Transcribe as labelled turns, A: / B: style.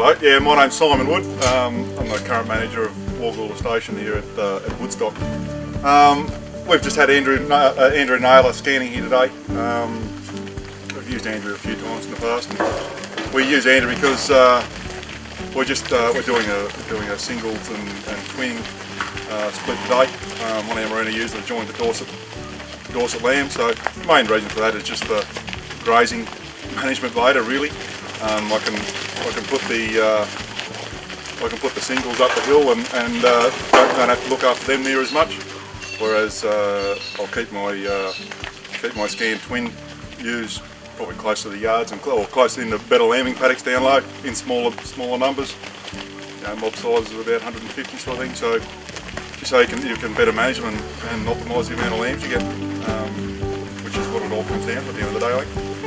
A: Hello, yeah, my name's Simon Wood. Um, I'm the current manager of Wargoola Station here at, uh, at Woodstock. Um, we've just had Andrew, uh, Andrew Naylor scanning here today. Um, we've used Andrew a few times in the past. And we use Andrew because uh, we're just uh, we're doing a doing a singles and, and twin uh, split today. Um, one of our merino users joined the Dorset Dorset lamb. So the main reason for that is just the grazing management later really. Um, I can I can put the uh, I can put the singles up the hill and, and uh, don't, have to look after them near as much. Whereas uh, I'll keep my uh, keep my scan twin ewes probably close to the yards and or close in the better lambing paddocks down low in smaller smaller numbers. You know, mob size of about 150 sort of thing. So so you can you can better manage them and, and optimise the amount of lambs you get, um, which is what it all comes down to at the end of the day.